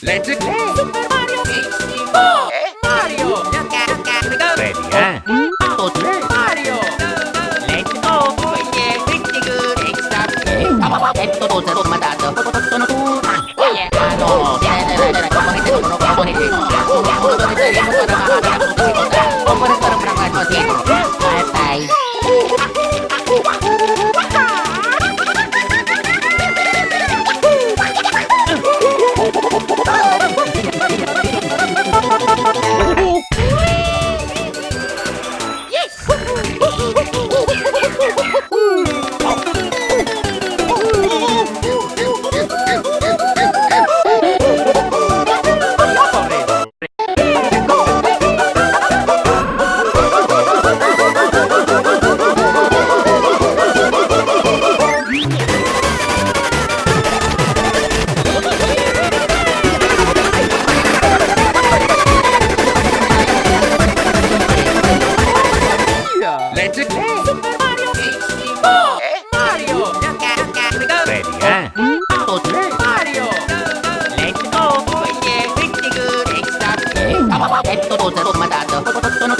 Let's go! Super Mario. 64 Mario! Loca, loca, we go. Ready, eh? Mario. Let's go. Yeah, pretty good. Extra Ecco tutto sfumato Sono tu Yeah, no Come come te Come te Eto, luto na luto, mataas daw.